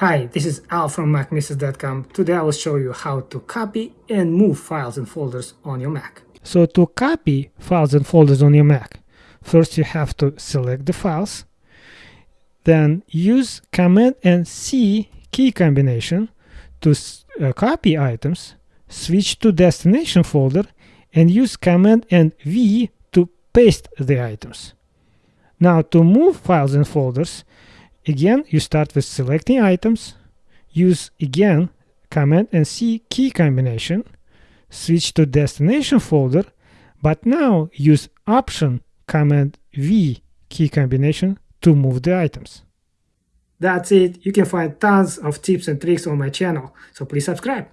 Hi, this is Al from MacMisses.com. Today I will show you how to copy and move files and folders on your Mac. So to copy files and folders on your Mac, first you have to select the files, then use Command and C key combination to uh, copy items, switch to destination folder, and use Command and V to paste the items. Now to move files and folders, Again, you start with selecting items, use again Command and C key combination, switch to destination folder, but now use Option Command V key combination to move the items. That's it. You can find tons of tips and tricks on my channel, so please subscribe.